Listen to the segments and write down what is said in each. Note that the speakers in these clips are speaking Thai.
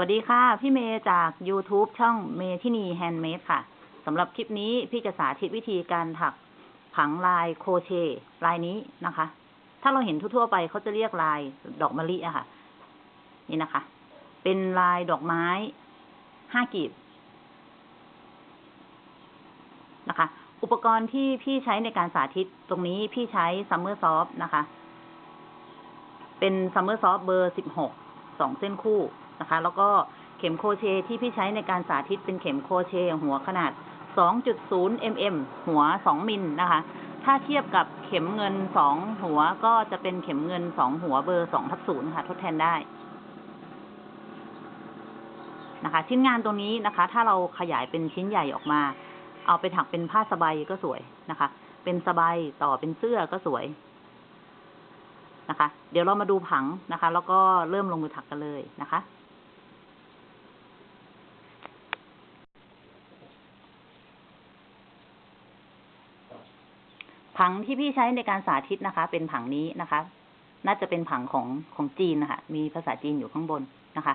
วัสดีค่ะ พี่เมย์จาก YouTube ช่องเมทินีแฮนด์เมดค่ะสำหรับคลิปนี้พี่จะสาธิตวิธีการถักผังลายโครเชต์ลายนี้นะคะ ถ้าเราเห็นทั่วๆไปเขาจะเรียกลายดอกมะลิอะค่ะ นี่นะคะ เป็นลายดอกไม้ห้ากีบนะคะ อุปกรณ์ที่พี่ใช้ในการสาธิตตรงนี้พี่ใช้ Summer Soft นะคะ เป็น Summer Soft เบอร์สิบหกสองเส้นคู่ นะคะ แล้วก็เข็มโครเชต์ที่พี่ใช้ในการสาธิตเป็นเข็มโครเชต์หัวขนาด 2.0 mm หัว 2 มิลนะคะ ถ้าเทียบกับเข็มเงิน 2 หัวก็จะเป็นเข็มเงิน 2 หัวเบอร์ 2 ทับ0ค่ะ ทดแทนได้นะคะ ชิ้นงานตรงนี้นะคะ ถ้าเราขยายเป็นชิ้นใหญ่ออกมา เอาไปถักเป็นผ้าสไบก็สวยนะคะ เป็นสบายต่อเป็นเสื้อก็สวยนะคะ เดี๋ยวเรามาดูผังนะคะ แล้วก็เริ่มลงมือถักกันเลยนะคะ ผังที่พี่ใช้ในการสาธิตนะคะ เป็นผังนี้นะคะ น่าจะเป็นผังของของจีนนะคะมีภาษาจีนอยู่ข้างบนนะคะ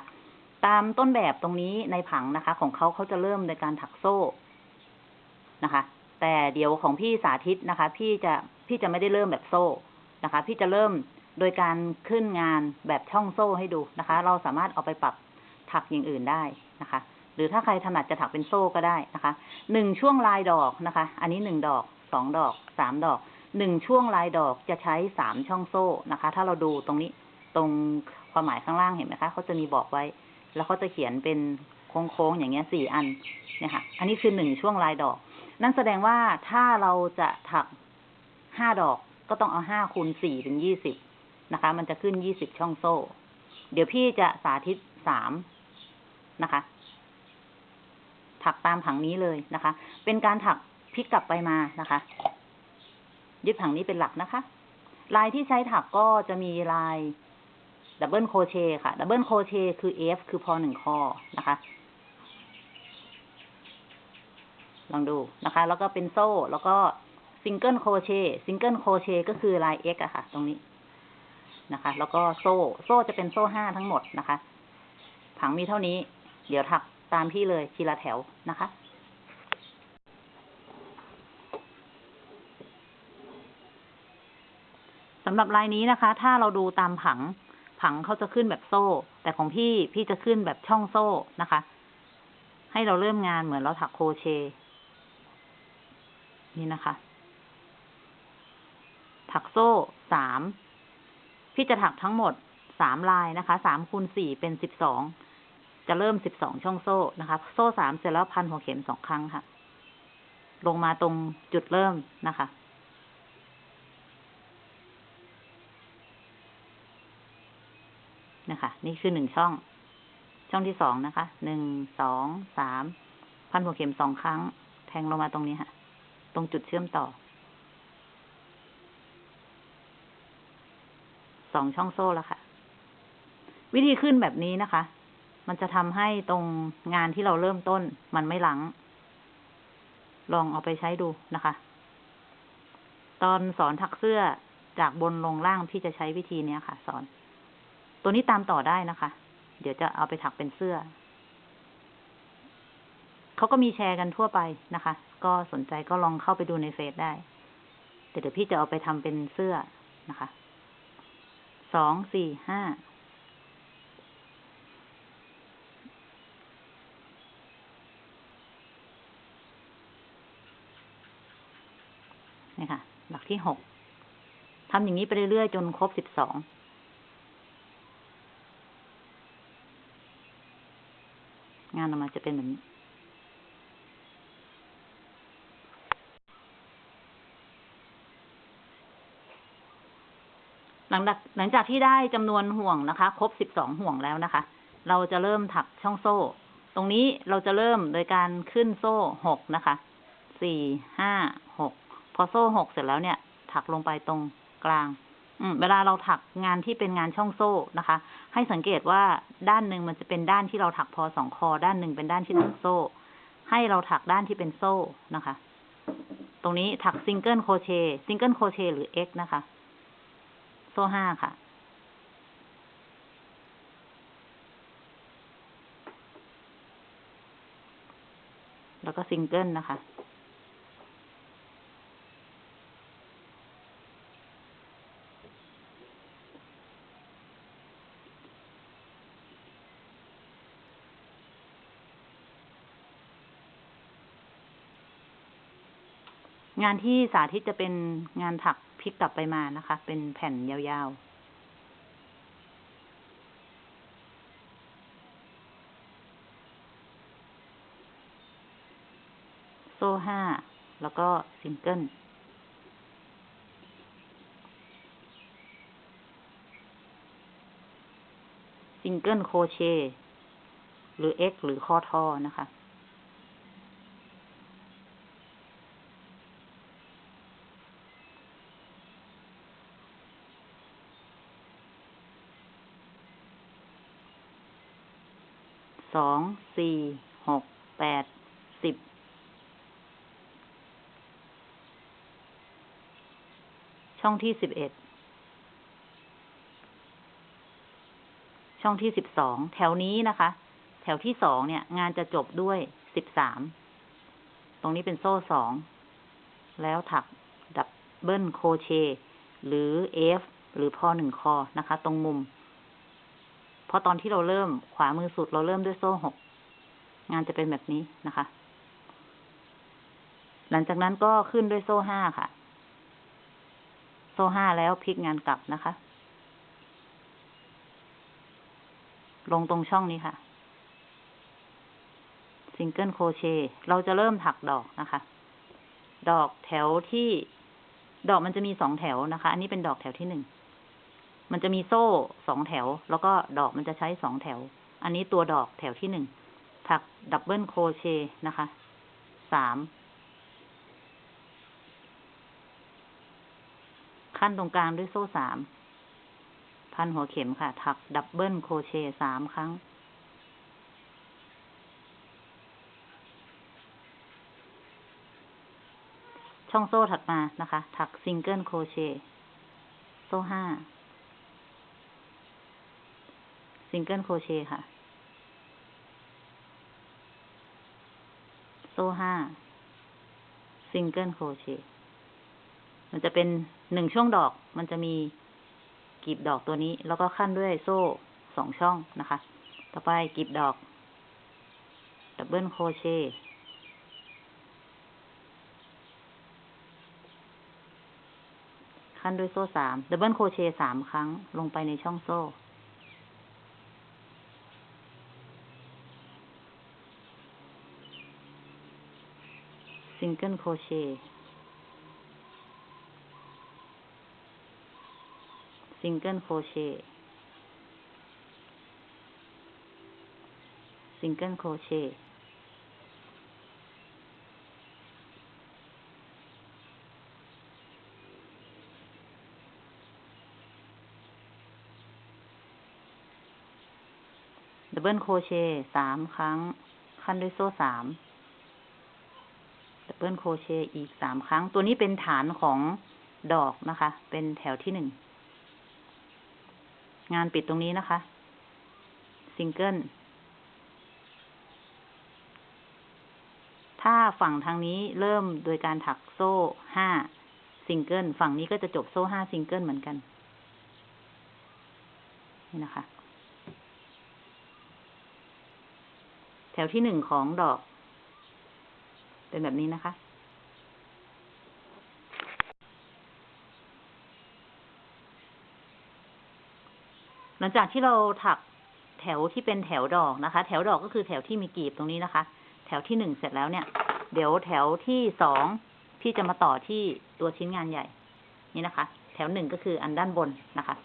ตามต้นแบบตรงนี้ในผังนะคะ ของเขาเขาจะเริ่มในการถักโซ่นะคะ แต่เดี๋ยวของพี่สาธิตนะคะ พี่จะพี่จะไม่ได้เริ่มแบบโซ่นะคะ พี่จะเริ่มโดยการขึ้นงานแบบช่องโซ่ให้ดูนะคะ เราสามารถเอาไปปรับถักอย่างอื่นได้นะคะ หรือถ้าใครถนัดจะถักเป็นโซ่ก็ได้นะคะหนึ่งช่วงลายดอกนะคะ อันนี้หนึ่งดอก สองดอกสามดอกหนึ่งช่วงลายดอกจะใช้สามช่องโซ่นะคะ ถ้าเราดูตรงนี้ตรงความหมายข้างล่างเห็นไหมคะเขาจะมีบอกไว้ แล้วเขาจะเขียนเป็นโค้งๆอย่างเงี้ยสี่อันเนี่ยค่ะอันนี้คือหนึ่งช่วงลายดอก นั่นแสดงว่าถ้าเราจะถักห้าดอกก็ต้องเอาห้าคูณสี่เป็นยี่สิบนะคะ มันจะขึ้นยี่สิบช่องโซ่ เดี๋ยวพี่จะสาธิตสามนะคะ ถักตามผังนี้เลยนะคะ เป็นการถัก พลิกกลับไปมานะคะ ยึดผังนี้เป็นหลักนะคะ ลายที่ใช้ถักก็จะมีลายdouble crochet ค่ะ double crochet คือ F คือพอหนึ่งคอนะคะ ลองดูนะคะ แล้วก็เป็นโซ่ แล้วก็ single crochet single crochet ก็คือลาย X อะค่ะ ตรงนี้นะคะ แล้วก็โซ่ โซ่จะเป็นโซ่ห้าทั้งหมดนะคะ ผังมีเท่านี้ เดี๋ยวถักตามพี่เลยทีละแถวนะคะำหรับลายนี้นะคะ ถ้าเราดูตามผัง ผังเขาจะขึ้นแบบโซ่ แต่ของพี่พี่จะขึ้นแบบช่องโซ่นะคะ ให้เราเริ่มงานเหมือนเราถักโครเชต์นี่นะคะ ถักโซ่สาม พี่จะถักทั้งหมดสามลายนะคะสามคูณสี่เป็นสิบสองจะเริ่มสิบสองช่องโซ่นะคะ โซ่สามเสร็จแล้วพันหัวเข็มสองครั้งค่ะ ลงมาตรงจุดเริ่มนะคะ นะคะ นี่คือหนึ่งช่อง ช่องที่สองนะคะ หนึ่ง สอง สาม พันหัวเข็มสองครั้ง แทงลงมาตรงนี้ค่ะ ตรงจุดเชื่อมต่อ สองช่องโซ่แล้วค่ะ วิธีขึ้นแบบนี้นะคะ มันจะทำให้ตรงงานที่เราเริ่มต้นมันไม่หลัง ลองเอาไปใช้ดูนะคะ ตอนสอนถักเสื้อจากบนลงล่างพี่จะใช้วิธีนี้ค่ะ สอน ตัวนี้ตามต่อได้นะคะ เดี๋ยวจะเอาไปถักเป็นเสื้อ เขาก็มีแชร์กันทั่วไปนะคะ ก็สนใจก็ลองเข้าไปดูในเฟซได้ แต่เดี๋ยวพี่จะเอาไปทำเป็นเสื้อนะคะ สอง สี่ ห้า นี่ค่ะ หลักที่หกทำอย่างนี้ไปเรื่อยๆ จนครบสิบสองานออกมาจะเป็นแบบนี้ หลังจากหลังจากที่ได้จำนวนห่วงนะคะ ครบสิบสองห่วงแล้วนะคะ เราจะเริ่มถักช่องโซ่ ตรงนี้เราจะเริ่มโดยการขึ้นโซ่หกนะคะสี่ห้าหกพอโซ่หกเสร็จแล้วเนี่ย ถักลงไปตรงกลาง อืมเวลาเราถักงานที่เป็นงานช่องโซ่นะคะ ให้สังเกตว่าด้านหนึ่งมันจะเป็นด้านที่เราถักพอสองคอ ด้านหนึ่งเป็นด้านที่ถักโซ่ ให้เราถักด้านที่เป็นโซ่นะคะ ตรงนี้ถัก single crochet single crochet หรือ X นะคะ โซ่ห้าค่ะแล้วก็ซิงเกิลนะคะ งานที่สาธิตจะเป็นงานถักพลิกกลับไปมานะคะ เป็นแผ่นยาวๆโซ่ห้า แล้วก็ซิงเกิล ซิงเกิลโคเช หรือ X หรือข้อทอนะคะ สอง สี่ หก แปด สิบ ช่องที่สิบเอ็ด ช่องที่สิบสอง แถวนี้นะคะ แถวที่สองเนี่ย งานจะจบด้วยสิบสาม ตรงนี้เป็นโซ่สอง แล้วถัก double crochet หรือ F หรือพอหนึ่งคอนะคะ ตรงมุม เพราะตอนที่เราเริ่มขวามือสุดเราเริ่มด้วยโซ่หกงานจะเป็นแบบนี้นะคะ หลังจากนั้นก็ขึ้นด้วยโซ่ห้าค่ะ โซ่ห้าแล้วพลิกงานกลับนะคะ ลงตรงช่องนี้ค่ะ ซิงเกิลโครเชต์เราจะเริ่มถักดอกนะคะ ดอกแถวที่ดอกมันจะมีสองแถวนะคะ อันนี้เป็นดอกแถวที่หนึ่ง มันจะมีโซ่สองแถว แล้วก็ดอกมันจะใช้สองแถว อันนี้ตัวดอกแถวที่หนึ่งถัก double crochet นะคะสามคั่นตรงกลางด้วยโซ่สามพันหัวเข็มค่ะ ถัก double crochet สามครั้ง ช่องโซ่ถัดมานะคะ ถัก single crochet โซ่ห้า single crochet ค่ะ โซ่ห้า single crochet มันจะเป็นหนึ่งช่วงดอก มันจะมีกลีบดอกตัวนี้ แล้วก็คั่นด้วยโซ่สองช่องนะคะ ต่อไปกลีบดอก double crochet คั่นด้วยโซ่สาม double crochet สามครั้งลงไปในช่องโซ่ single crochet single crochet single crochet double crochet สามครั้ง คั่นด้วยโซ่สาม double crochet อีกสามครั้ง ตัวนี้เป็นฐานของดอกนะคะ เป็นแถวที่หนึ่ง งานปิดตรงนี้นะคะ ซิงเกิล ถ้าฝั่งทางนี้เริ่มโดยการถักโซ่ห้าซิงเกิล ฝั่งนี้ก็จะจบโซ่ห้าซิงเกิลเหมือนกัน นี่นะคะ แถวที่หนึ่งของดอก เป็นแบบนี้นะคะ หลังจากที่เราถักแถวที่เป็นแถวดอกนะคะ แถวดอกก็คือแถวที่มีกีบตรงนี้นะคะ แถวที่หนึ่งเสร็จแล้วเนี่ย เดี๋ยวแถวที่สองพี่จะมาต่อที่ตัวชิ้นงานใหญ่ นี่นะคะ แถวหนึ่งก็คืออันด้านบนนะคะ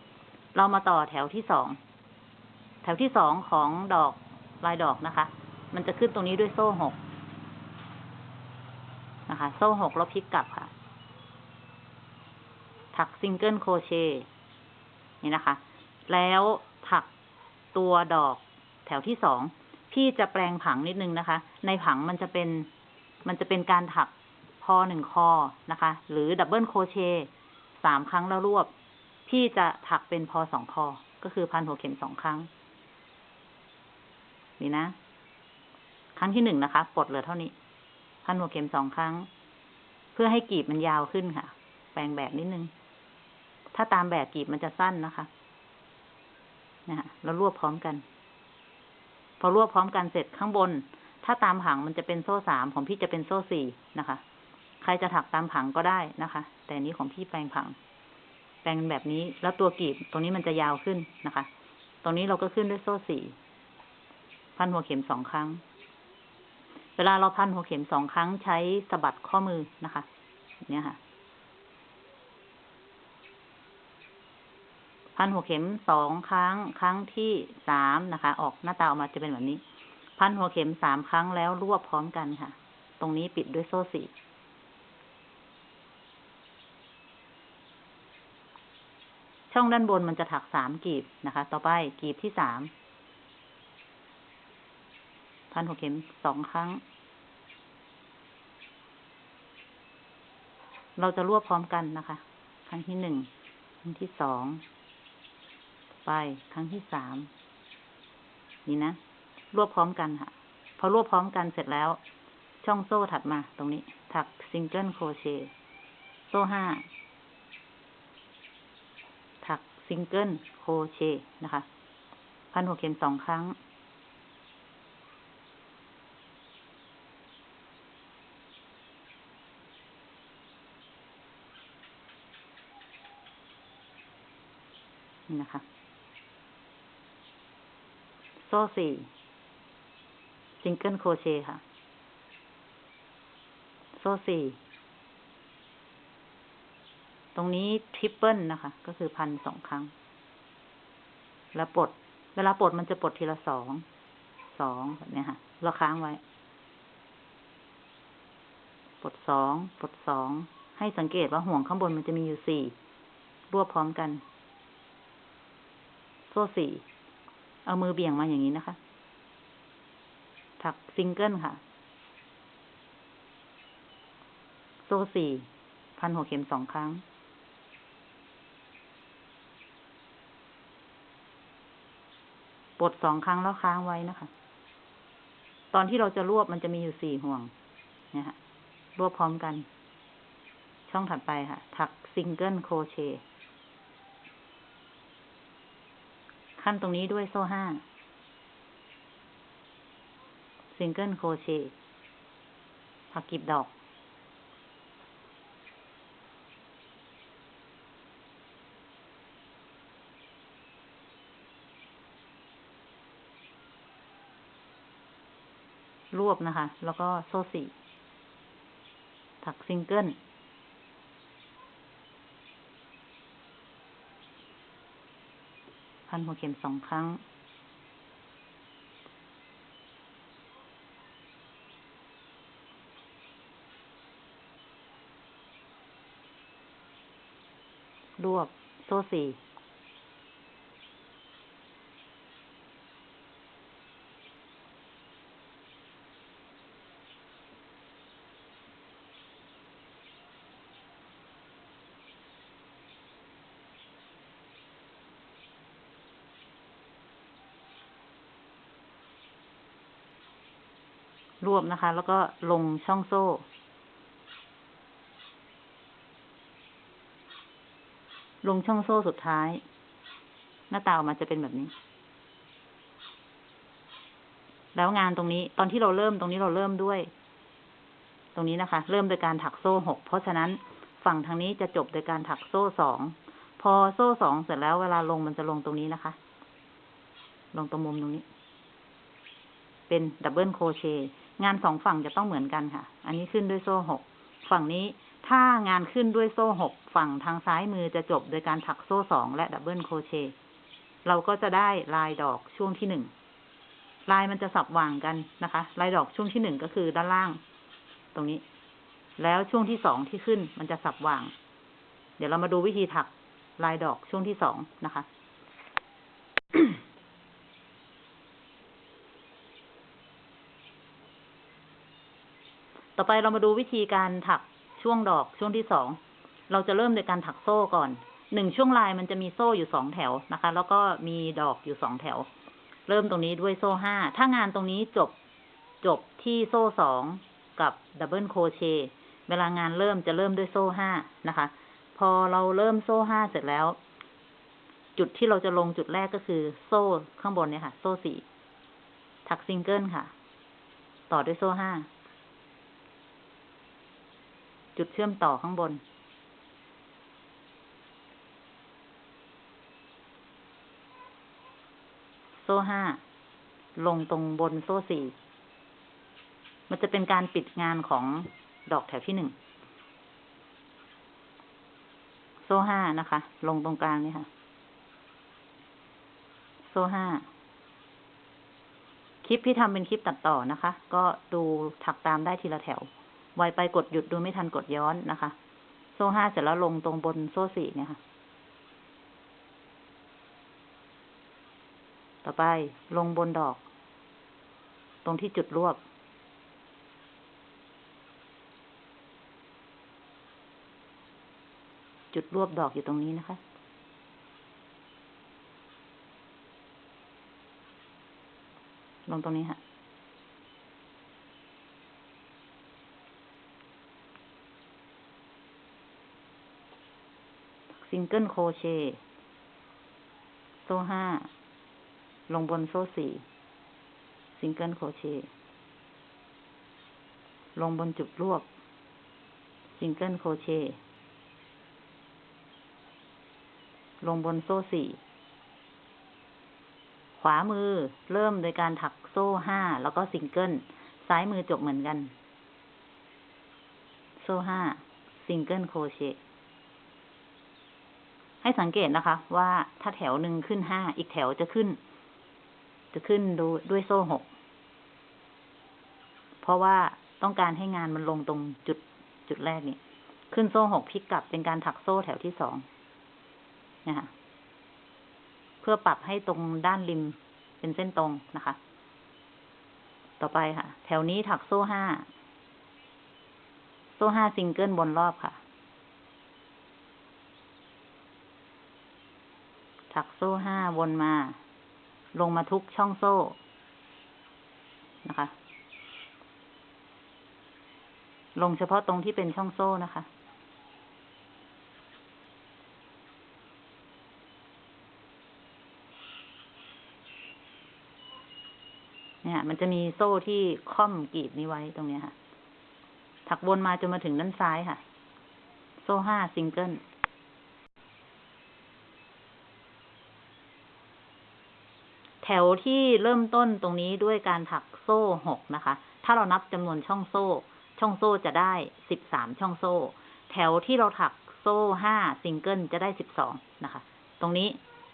เรามาต่อแถวที่สองแถวที่สองของดอกลายดอกนะคะ มันจะขึ้นตรงนี้ด้วยโซ่หก นะคะ โซ่หกแล้วพลิกกลับค่ะ ถัก single crochet นี่นะคะ แล้วถักตัวดอกแถวที่สองพี่จะแปลงผังนิดนึงนะคะ ในผังมันจะเป็น มันจะเป็นการถักพอหนึ่งคอนะคะ หรือ double crochet สามครั้งแล้วรวบ พี่จะถักเป็นพอสองคอ ก็คือพันหัวเข็มสองครั้ง นี่นะ ครั้งที่หนึ่งนะคะ ปลดเหลือเท่านี้ พันหัวเข็มสองครั้ง เพื่อให้กีบมันยาวขึ้นค่ะ แปลงแบบนิดนึง ถ้าตามแบบกีบมันจะสั้นนะคะนะฮะแล้วรวบพร้อมกัน พอรวบพร้อมกันเสร็จข้างบน ถ้าตามผังมันจะเป็นโซ่สามของพี่จะเป็นโซ่สี่นะคะ ใครจะถักตามผังก็ได้นะคะ แต่นี้ของพี่แปลงผัง แปลงแบบนี้ แล้วตัวกีบตรงนี้มันจะยาวขึ้นนะคะ ตรงนี้เราก็ขึ้นด้วยโซ่สี่พันหัวเข็มสองครั้ง เวลาเราพันหัวเข็มสองครั้งใช้สะบัดข้อมือนะคะ เนี่ยค่ะ พันหัวเข็มสองครั้ง ครั้งที่สามนะคะ ออกหน้าตาออกมาจะเป็นแบบนี้ พันหัวเข็มสามครั้งแล้วรวบพร้อมกันค่ะ ตรงนี้ปิดด้วยโซ่สี่ช่องด้านบนมันจะถักสามกลีบนะคะ ต่อไปกลีบที่สาม พันหัวเข็มสองครั้ง เราจะรวบพร้อมกันนะคะ ครั้งที่หนึ่ง ครั้งที่สอง ไป ครั้งที่สาม นี่นะ รวบพร้อมกันค่ะ พอรวบพร้อมกันเสร็จแล้ว ช่องโซ่ถัดมาตรงนี้ ถัก single crochet โซ่ห้า ถัก single crochet นะคะ พันหัวเข็มสองครั้ง นะคะ โซ่สี่ single crochet ค่ะ โซ่สี่ ตรงนี้ triple นะคะ ก็คือพันสองครั้ง แล้วปลด เวลาปลดมันจะปลดทีละสอง สองแบบนี้ค่ะ เราค้างไว้ ปลดสอง ปลดสอง ให้สังเกตว่าห่วงข้างบนมันจะมีอยู่สี่รวบพร้อมกัน โซ่สี่ เอามือเบี่ยงมาอย่างนี้นะคะ ถักซิงเกิลค่ะ โซ่สี่ พันหัวเข็มสองครั้ง ปลดสองครั้งแล้วค้างไว้นะคะ ตอนที่เราจะรวบมันจะมีอยู่สี่ห่วง เนี่ยค่ะ รวบพร้อมกัน ช่องถัดไปค่ะ ถัก single crochet คั่นตรงนี้ด้วยโซ่ห้าsingle crochet ถักกลีบดอก รวบนะคะ แล้วก็โซ่สี่ถักซิงเกิล นหัวเข็มสองครั้ง รวบโซ่สี่ รวบนะคะ แล้วก็ลงช่องโซ่ ลงช่องโซ่สุดท้าย หน้าตาออกมาจะเป็นแบบนี้ แล้วงานตรงนี้ ตอนที่เราเริ่มตรงนี้เราเริ่มด้วย ตรงนี้นะคะ เริ่มโดยการถักโซ่หกเพราะฉะนั้นฝั่งทางนี้จะจบโดยการถักโซ่สองพอโซ่สองเสร็จแล้วเวลาลงมันจะลงตรงนี้นะคะ ลงตรงมุมตรงนี้ เป็น double crochet งานสองฝั่งจะต้องเหมือนกันค่ะ อันนี้ขึ้นด้วยโซ่หก ฝั่งนี้ถ้างานขึ้นด้วยโซ่หกฝั่งทางซ้ายมือจะจบโดยการถักโซ่สองและ double crochet เราก็จะได้ลายดอกช่วงที่หนึ่งลายมันจะสับหว่างกันนะคะ ลายดอกช่วงที่หนึ่งก็คือด้านล่าง ตรงนี้ แล้วช่วงที่สองที่ขึ้นมันจะสับหว่าง เดี๋ยวเรามาดูวิธีถักลายดอกช่วงที่สองนะคะ ต่อไปเรามาดูวิธีการถักช่วงดอกช่วงที่สอง เราจะเริ่มโดยการถักโซ่ก่อน หนึ่งช่วงลายมันจะมีโซ่อยู่สองแถวนะคะ แล้วก็มีดอกอยู่สองแถว เริ่มตรงนี้ด้วยโซ่ห้า ถ้างานตรงนี้จบจบที่โซ่สองกับ double crochetเวลางานเริ่มจะเริ่มด้วยโซ่ห้านะคะ พอเราเริ่มโซ่ห้าเสร็จแล้ว จุดที่เราจะลงจุดแรกก็คือโซ่ข้างบนเนี่ยค่ะ โซ่สี่ถักซิงเกิลค่ะ ต่อด้วยโซ่ห้า จุดเชื่อมต่อข้างบน โซ่ห้า ลงตรงบนโซ่สี่ มันจะเป็นการปิดงานของดอกแถวที่หนึ่ง โซ่ห้านะคะ ลงตรงกลางนี่ค่ะ โซ่ห้าคลิปที่ทำเป็นคลิปตัดต่อนะคะ ก็ดูถักตามได้ทีละแถว ไวไปกดหยุดดูไม่ทันกดย้อนนะคะ โซ่ห้าเสร็จแล้วลงตรงบนโซ่สี่เนี่ยค่ะ ต่อไปลงบนดอก ตรงที่จุดรวบ จุดรวบดอกอยู่ตรงนี้นะคะลงตรงนี้ค่ะ single crochet โซ่ห้า ลงบนโซ่สี่ single crochet ลงบนจุดรวบ single crochet ลงบนโซ่สี่ ขวามือเริ่มโดยการถักโซ่ห้า แล้วก็ซิงเกิล ซ้ายมือจบเหมือนกัน โซ่ห้า single crochet ให้สังเกตนะคะ ว่าถ้าแถวหนึ่งขึ้นห้าอีกแถวจะขึ้น จะขึ้นดูด้วยโซ่หกเพราะว่าต้องการให้งานมันลงตรงจุดจุดแรกนี่ขึ้นโซ่หกพลิกกลับเป็นการถักโซ่แถวที่สองนะคะเพื่อปรับให้ตรงด้านริมเป็นเส้นตรงนะคะ ต่อไปค่ะ แถวนี้ถักโซ่ห้า โซ่ห้าซิงเกิลบนรอบค่ะ ถักโซ่ห้าวนมา ลงมาทุกช่องโซ่นะคะ ลงเฉพาะตรงที่เป็นช่องโซ่นะคะ เนี่ย มันจะมีโซ่ที่คร่อมกลีบนี้ไว้ตรงเนี้ยค่ะ ถักวนมาจนมาถึงด้านซ้ายค่ะ โซ่ห้าซิงเกิล แถวที่เริ่มต้นตรงนี้ด้วยการถักโซ่หกนะคะ ถ้าเรานับจำนวนช่องโซ่ ช่องโซ่จะได้สิบสามช่องโซ่ แถวที่เราถักโซ่ห้าซิงเกิลจะได้สิบสองนะคะ ตรงนี้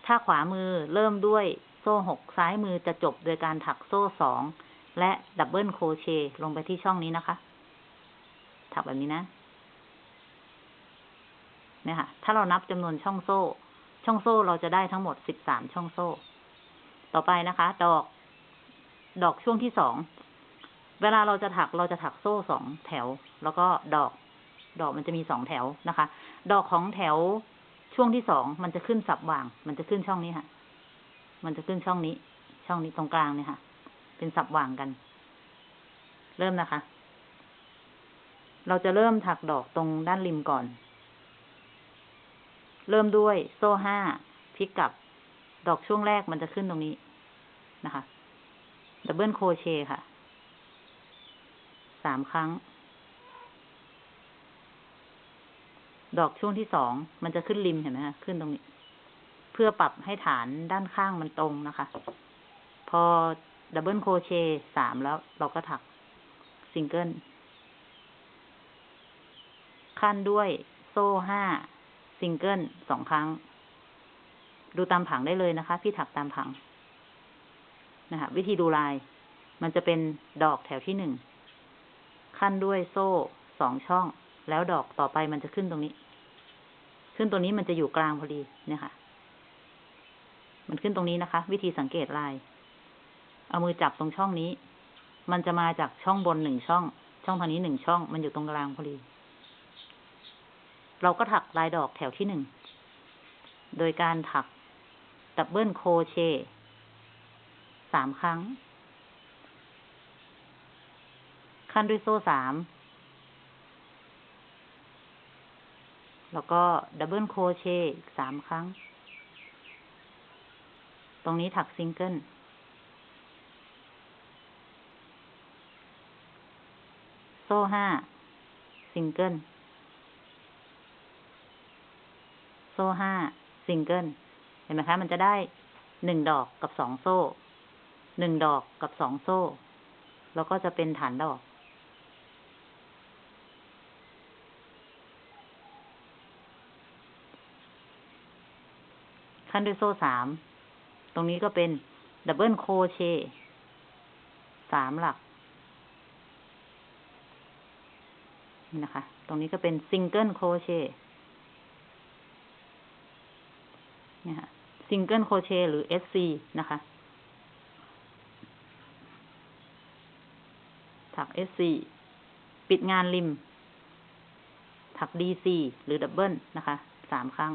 ถ้าขวามือเริ่มด้วยโซ่หกซ้ายมือจะจบโดยการถักโซ่สองและ double crochet ลงไปที่ช่องนี้นะคะ ถักแบบนี้นะเนี่ยค่ะ ถ้าเรานับจำนวนช่องโซ่ ช่องโซ่เราจะได้ทั้งหมดสิบสามช่องโซ่ ต่อไปนะคะ ดอก ดอกช่วงที่สอง เวลาเราจะถักเราจะถักโซ่สองแถว แล้วก็ดอก ดอกมันจะมีสองแถวนะคะ ดอกของแถวช่วงที่สองมันจะขึ้นสับว่าง มันจะขึ้นช่องนี้ค่ะ มันจะขึ้นช่องนี้ ช่องนี้ตรงกลางเนี่ยค่ะ เป็นสับว่างกัน เริ่มนะคะ เราจะเริ่มถักดอกตรงด้านริมก่อน เริ่มด้วยโซ่ห้าพลิกกลับ ดอกช่วงแรกมันจะขึ้นตรงนี้นะคะดับเบิลโคเชค่ะ สามครั้ง ดอกช่วงที่สอง มันจะขึ้นริมเห็นไหมคะขึ้นตรงนี้ เพื่อปรับให้ฐานด้านข้างมันตรงนะคะ พอ double crochet สามแล้วเราก็ถักซิงเกิล คั่นด้วยโซ่ห้าซิงเกิลสองครั้ง ดูตามผังได้เลยนะคะ พี่ถักตามผังนะคะวิธีดูลาย มันจะเป็นดอกแถวที่หนึ่งขั้นด้วยโซ่สองช่อง แล้วดอกต่อไปมันจะขึ้นตรงนี้ ขึ้นตัวนี้มันจะอยู่กลางพอดีเนี่ยค่ะ มันขึ้นตรงนี้นะคะ วิธีสังเกตลาย เอามือจับตรงช่องนี้ มันจะมาจากช่องบนหนึ่งช่อง ช่องทางนี้หนึ่งช่อง มันอยู่ตรงกลางพอดี เราก็ถักลายดอกแถวที่หนึ่ง โดยการถัก double crochet สามครั้ง คั่นด้วยโซ่สาม แล้วก็ double crochet อีกสามครั้ง ตรงนี้ถักซิงเกิลโซ่ห้าซิงเกิลโซ่ห้าซิง เห็นไหมคะ มันจะได้หนึ่งดอกกับสองโซ่หนึ่งดอกกับสองโซ่ แล้วก็จะเป็นฐานดอก คั่นด้วยโซ่สาม ตรงนี้ก็เป็น double crochetสามหลักนี่นะคะ ตรงนี้ก็เป็น single crochet เนี่ยค่ะ single crochet หรือ SC นะคะ ถัก SC ปิดงานริม ถัก DC หรือ double นะคะสามครั้ง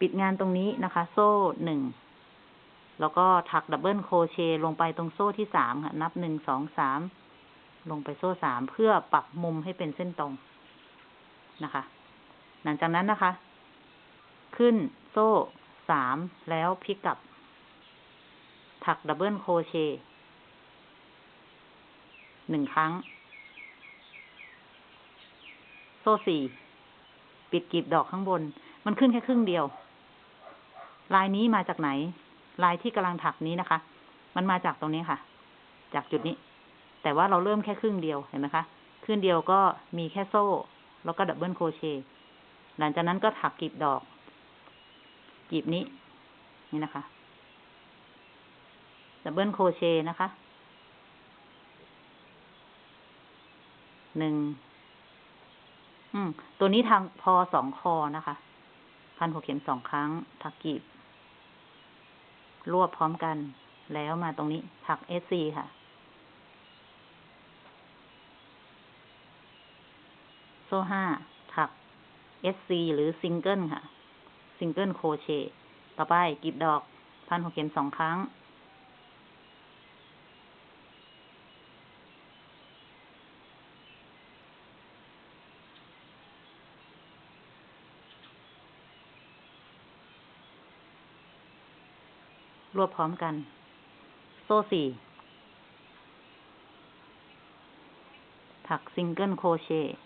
ปิดงานตรงนี้นะคะ โซ่หนึ่ง แล้วก็ถัก double crochet ลงไปตรงโซ่ที่สามค่ะ นับหนึ่งสองสามลงไปโซ่สามเพื่อปรับมุมให้เป็นเส้นตรงนะคะ หลังจากนั้นนะคะ ขึ้นโซ่สามแล้วพลิกกลับ ถัก double crochet หนึ่งครั้ง โซ่สี่ปิดกลีบดอกข้างบน มันขึ้นแค่ครึ่งเดียว ลายนี้มาจากไหน ลายที่กำลังถักนี้นะคะ มันมาจากตรงนี้ค่ะ จากจุดนี้ แต่ว่าเราเริ่มแค่ครึ่งเดียวเห็นไหมคะครึ่งเดียวก็มีแค่โซ่ แล้วก็ double crochet หลังจากนั้นก็ถักกลีบดอกกลีบนี้ นี่นะคะ double crochet นะคะ หนึ่ง อืม ตัวนี้ทางพอสองคอนะคะ พันหัวเข็มสองครั้ง ถักกลีบ รวบพร้อมกัน แล้วมาตรงนี้ ถัก SC ค่ะ โซ่ห้า SC หรือซิงเกิลค่ะ single crochet ต่อไปกลีบดอกพันหัวเข็มสองครั้ง รวบพร้อมกัน โซ่สี่ถัก single crochet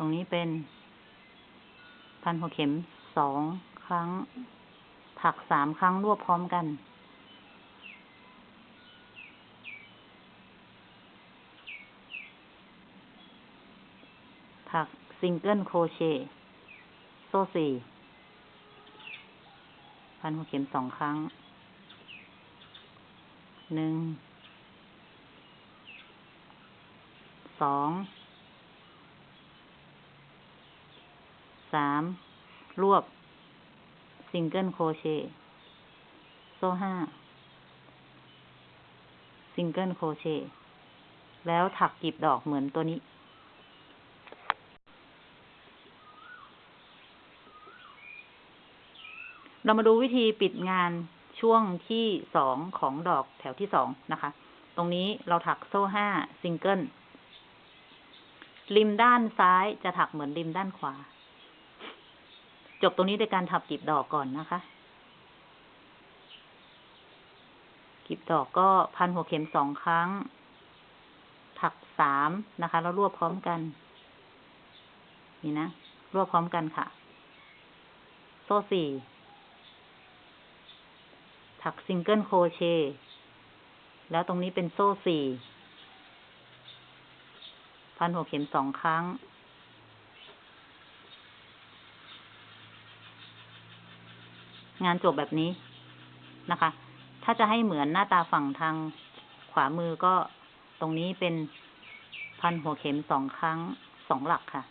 ตรงนี้เป็น พันหัวเข็มสองครั้ง ถักสามครั้งรวบพร้อมกัน ถัก single crochet โซ่สี่ พันหัวเข็มสองครั้ง หนึ่ง สอง สามรวบ single crochet โซ่ห้า single crochetแล้วถักกลีบดอกเหมือนตัวนี้ เรามาดูวิธีปิดงานช่วงที่สองของดอกแถวที่สองนะคะ ตรงนี้เราถักโซ่ห้าซิงเกิลริมด้านซ้ายจะถักเหมือนริมด้านขวา จบตรงนี้ด้วยการถักกลีบดอกก่อนนะคะกลีบดอกก็พันหัวเข็มสองครั้ง ถักสามนะคะ แล้วรวบพร้อมกัน นี่นะ รวบพร้อมกันค่ะ โซ่สี่ ถัก single crochet แล้วตรงนี้เป็นโซ่สี่ พันหัวเข็มสองครั้ง งานจบแบบนี้นะคะ ถ้าจะให้เหมือนหน้าตาฝั่งทางขวามือก็ตรงนี้เป็นพันหัวเข็มสองครั้งสองหลักค่ะ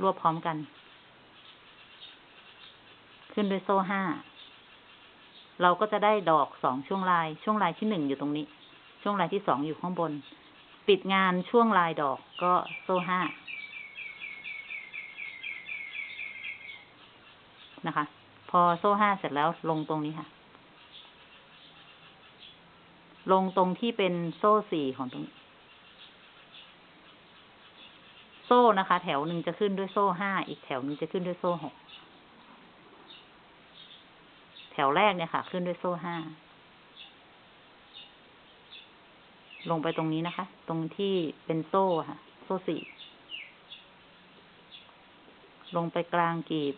รวบพร้อมกัน ขึ้นด้วยโซ่ห้า เราก็จะได้ดอกสองช่วงลาย ช่วงลายที่หนึ่งอยู่ตรงนี้ ช่วงลายที่สองอยู่ข้างบน ปิดงานช่วงลายดอกก็โซ่ห้า นะคะ พอโซ่ห้าเสร็จแล้วลงตรงนี้ค่ะ ลงตรงที่เป็นโซ่สี่ของตรงนี้ โซ่นะคะ แถวหนึ่งจะขึ้นด้วยโซ่ห้าอีกแถวหนึ่งจะขึ้นด้วยโซ่หกแถวแรกเนี่ยค่ะ ขึ้นด้วยโซ่ห้าลงไปตรงนี้นะคะ ตรงที่เป็นโซ่ค่ะ โซ่สี่ ลงไปกลางกีบ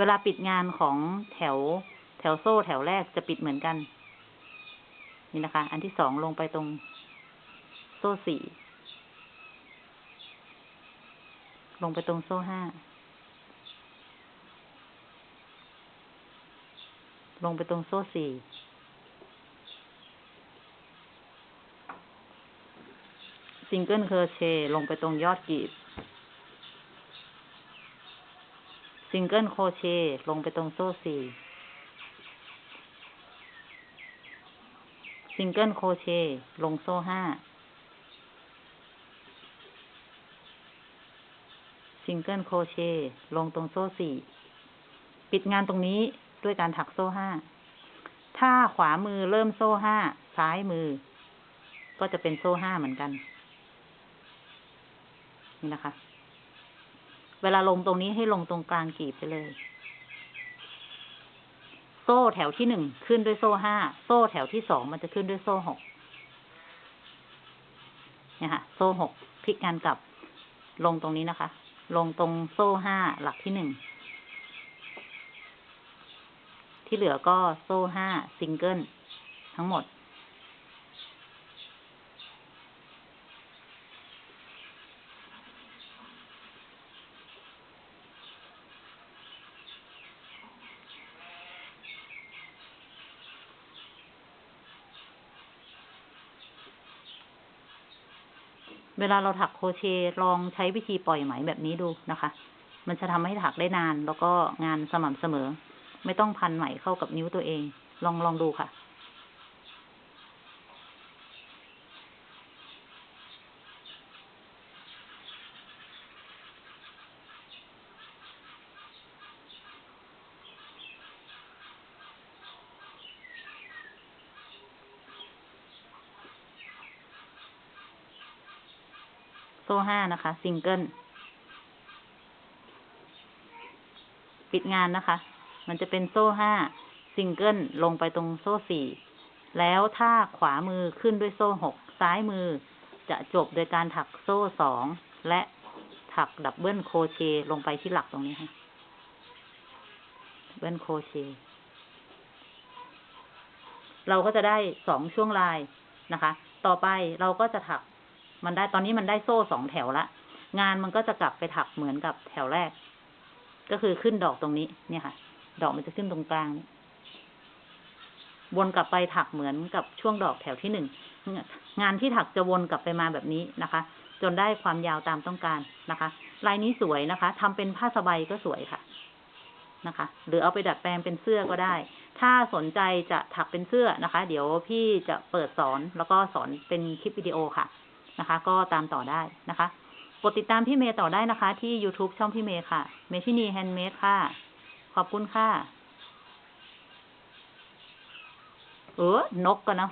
เวลาปิดงานของแถวแถวโซ่แถวแรกจะปิดเหมือนกัน นี่นะคะ อันที่สองลงไปตรงโซ่สี่ลงไปตรงโซ่ห้าลงไปตรงโซ่สี่ single crochet ลงไปตรงยอดกลีบ single crochet ลงไปตรงโซ่สี่ single crochet ลงโซ่ห้า single crochetลงตรงโซ่สี่ปิดงานตรงนี้ด้วยการถักโซ่ห้าถ้าขวามือเริ่มโซ่ห้าซ้ายมือ ก็จะเป็นโซ่ห้าเหมือนกัน นี่นะคะ เวลาลงตรงนี้ให้ลงตรงกลางกีบไปเลย โซ่แถวที่หนึ่งขึ้นด้วยโซ่ห้า โซ่แถวที่สองมันจะขึ้นด้วยโซ่หกเนี่ยค่ะ โซ่หกพลิกงานกลับ ลงตรงนี้นะคะ ลงตรงโซ่ห้าหลักที่หนึ่ง ที่เหลือก็โซ่ห้าซิงเกิลทั้งหมด เวลาเราถักโคเชลองใช้วิธีปล่อยไหมแบบนี้ดูนะคะ มันจะทำให้ถักได้นาน แล้วก็งานสม่ำเสมอ ไม่ต้องพันไหมเข้ากับนิ้วตัวเอง ลองลองดูค่ะ ห้านะคะซิงเกิลปิดงานนะคะ มันจะเป็นโซ่ห้าซิงเกิลลงไปตรงโซ่สี่แล้วถ้าขวามือขึ้นด้วยโซ่หกซ้ายมือจะจบโดยการถักโซ่สองและถัก double crochet ลงไปที่หลักตรงนี้ค่ะ double crochet เราก็จะได้สองช่วงลายนะคะ ต่อไปเราก็จะถัก มันได้ตอนนี้มันได้โซ่สองแถวละ งานมันก็จะกลับไปถักเหมือนกับแถวแรก ก็คือขึ้นดอกตรงนี้ เนี่ยค่ะ ดอกมันจะขึ้นตรงกลางนี่วนกลับไปถักเหมือนกับช่วงดอกแถวที่หนึ่งงานที่ถักจะวนกลับไปมาแบบนี้นะคะ จนได้ความยาวตามต้องการนะคะ ลายนี้สวยนะคะทำเป็นผ้าสบายก็สวยค่ะนะคะ หรือเอาไปดัดแปลงเป็นเสื้อก็ได้ ถ้าสนใจจะถักเป็นเสื้อนะคะ เดี๋ยวพี่จะเปิดสอนแล้วก็สอนเป็นคลิปวิดีโอค่ะ นะคะ ก็ตามต่อได้นะคะกดติดตามพี่เมย์ต่อได้นะคะ ที่ YouTube ช่องพี่เมย์ค่ะ เมชินีแฮนด์เมดค่ะ ขอบคุณค่ะ เออนกกันเนาะ